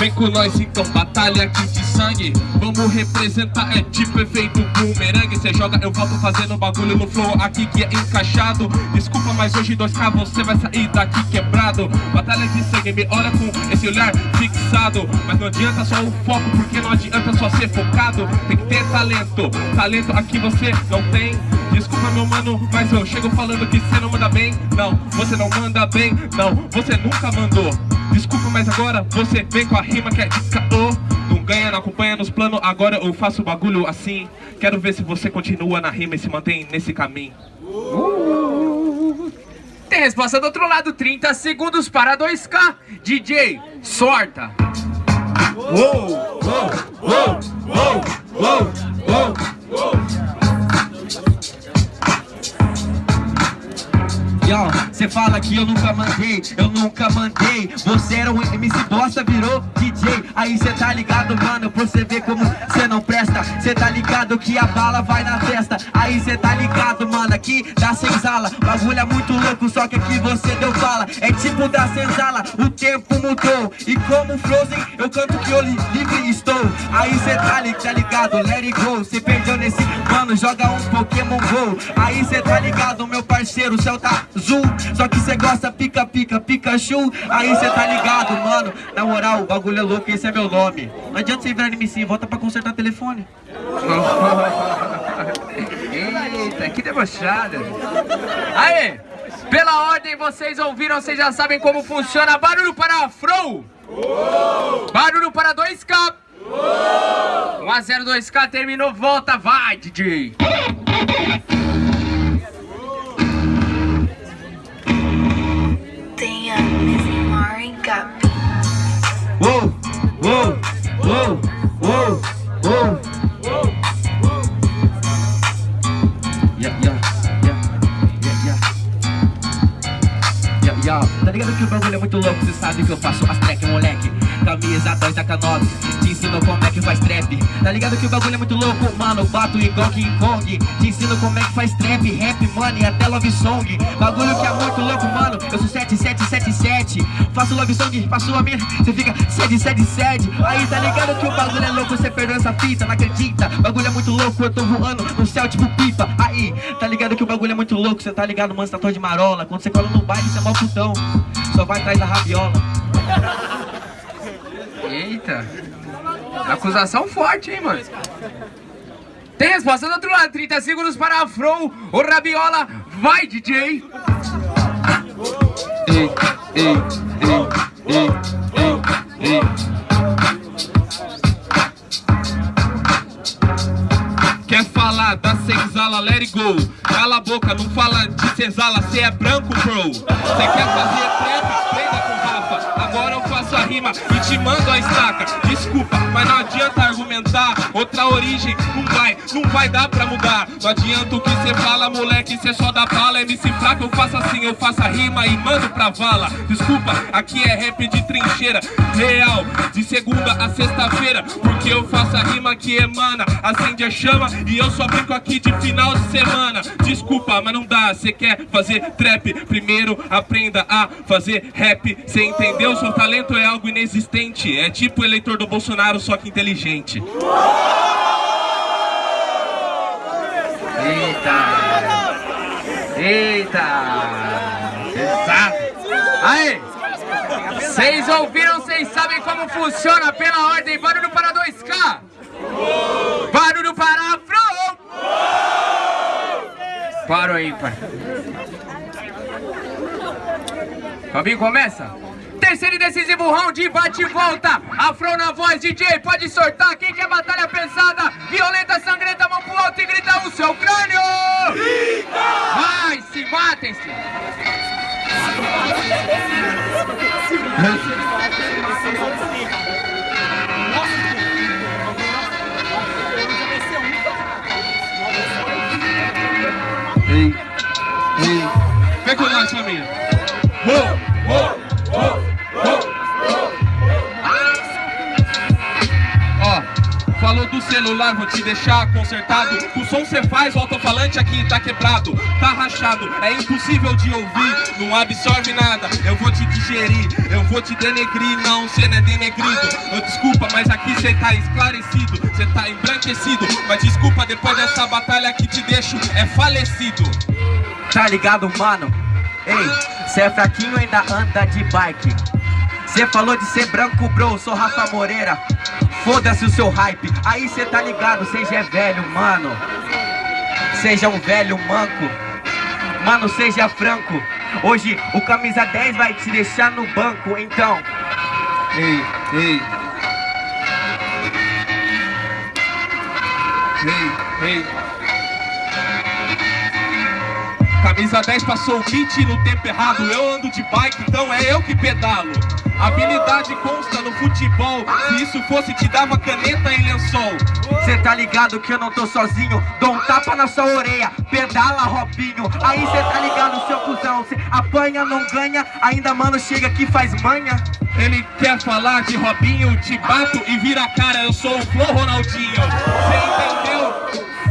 Vem com nós então, batalha aqui de sangue. Vamos representar, é tipo efeito boomerang. Cê joga, eu volto fazendo bagulho no flow aqui que é encaixado. Desculpa, mas hoje 2K você vai sair daqui quebrado. Batalha de sangue, me olha com esse olhar fixado. Mas não adianta só o foco, porque não adianta só ser focado. Tem que ter talento, talento aqui você não tem. Desculpa meu mano, mas eu chego falando que você não manda bem. Não, você não manda bem, não, você nunca mandou Desculpa, mas agora você vem com a rima que é caô Não ganha, não acompanha nos planos, agora eu faço bagulho assim. Quero ver se você continua na rima e se mantém nesse caminho. Uh, Tem resposta do outro lado, 30 segundos para 2K DJ, sorta. Uou, uou, uou, uou, uou, uou, uou. Cê fala que eu nunca mandei, eu nunca mandei. Você era um MC bosta, virou DJ Aí cê tá ligado, mano, pra você ver como cê não presta. Cê tá ligado que a bala vai na testa Aí cê tá ligado, mano, aqui da senzala. Bagulho é muito louco, só que aqui você deu fala É tipo da senzala, o tempo mudou. E como Frozen, eu canto que eu livre estou. Aí cê tá, tá ligado, let it go. Cê perdeu nesse, mano, joga um Pokémon GO. Aí cê tá ligado, meu parceiro, o céu tá Zoom, só que cê gosta pica, pica, Pikachu. Aí cê tá ligado, mano. Na moral, o bagulho é louco, esse é meu nome. Não adianta você virar MC, volta pra consertar telefone. Eita, que debochada Aê, pela ordem vocês ouviram, vocês já sabem como funciona. Barulho para Afro! 2K 1 a 0 2K terminou, volta, vai DJ Uou, uou, uou, uou, uou. Yeah, yeah, yeah, yeah, yeah. Yeah, yeah. Tá ligado que o bagulho é muito louco, cê sabe que eu faço as track, moleque Camisa 2 da K9 Te ensino como é que faz trap. Tá ligado que o bagulho é muito louco, mano Bato igual King Kong. Te ensino como é que faz trap, rap, money, até love song. Bagulho que é muito louco, mano. Eu sou 7777 Faço love song pra sua mina Cê fica 777 Aí tá ligado que o bagulho é louco? Cê perdeu essa fita, não acredita? Bagulho é muito louco, eu tô voando no céu tipo pipa. Aí, tá ligado que o bagulho é muito louco? Cê tá ligado, mano, cê tá de marola. Quando cê cola no baile, cê é mó putão. Só vai atrás da rabiola Eita. Acusação forte, hein, mano. Tem resposta do outro lado. 30 segundos para Afro. O Rabiola. Vai, DJ. Ei, ei, ei, ei, ei, ei. Quer falar da senzala, let it go Cala a boca, não fala de senzala, cê é branco, bro Cê quer fazer trap, prenda com Agora eu faço a rima e te mando a estaca. Desculpa, mas não adianta Outra origem não vai, não vai dar pra mudar. Não adianta o que cê fala, moleque, cê só dá bala MC fraco, eu faço assim, eu faço a rima e mando pra vala. Desculpa, aqui é rap de trincheira Real, de segunda a sexta-feira. Porque eu faço a rima que emana Acende a chama e eu só brinco aqui de final de semana. Desculpa, mas não dá, cê quer fazer trap? Primeiro aprenda a fazer rap. Cê entendeu? Seu talento é algo inexistente. É tipo o eleitor do Bolsonaro, só que inteligente Eita! Eita! Pesado! Aí! Vocês ouviram, vocês sabem como funciona pela ordem. Barulho para 2K! Barulho para Afro! Para o ímpar. Fabinho, começa? Terceiro e decisivo round, bate e volta. Afro na voz, DJ, pode sortar. Quem quer batalha pesada, violenta, sangrenta, Ei, ei. Vem com nós, família. Uou, falou do celular, vou te deixar consertado. O som cê faz, o alto-falante aqui tá quebrado, tá rachado, é impossível de ouvir, não absorve nada. Eu vou te digerir, eu vou te denegrir, não, cê não é denegrido. Eu desculpa, mas aqui cê tá esclarecido, cê tá embranquecido. Mas desculpa, depois dessa batalha que te deixo, é falecido. Tá ligado, mano? Ei, cê é fraquinho ainda anda de bike Cê falou de ser branco, bro, sou Rafa Moreira Foda-se o seu hype, aí cê tá ligado, já é velho, mano. Seja um velho manco. Mano, seja franco. Hoje o camisa 10 vai te deixar no banco, então. Ei, ei. Ei, ei Camisa 10 passou o kit no tempo errado. Eu ando de bike, então é eu que pedalo. Habilidade consta no futebol. Se isso fosse te dava caneta e lençol. Cê tá ligado que eu não tô sozinho? Dou um tapa na sua orelha Pedala Robinho. Aí cê tá ligado seu cuzão. Cê apanha, não ganha. Ainda mano chega aqui faz manha. Ele quer falar de Robinho Te bato e vira a cara. Eu sou o Flo Ronaldinho?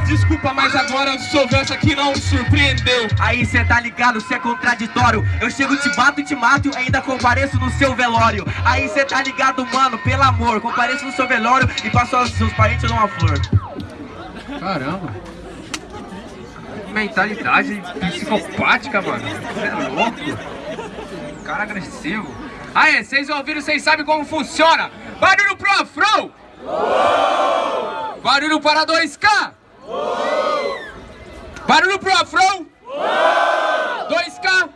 Desculpa, mas agora o seu verso aqui não me surpreendeu Aí cê tá ligado, cê é contraditório Eu chego, te bato e te mato e ainda compareço no seu velório Aí cê tá ligado, mano, pelo amor Compareço no seu velório e passo aos seus parentes numa flor Caramba. Mentalidade psicopática, mano. Você é louco. Cara agressivo. Aê, vocês ouviram, vocês sabem como funciona. Barulho pro Afro. Barulho para 2K. Barulho pro Afrão! 2K!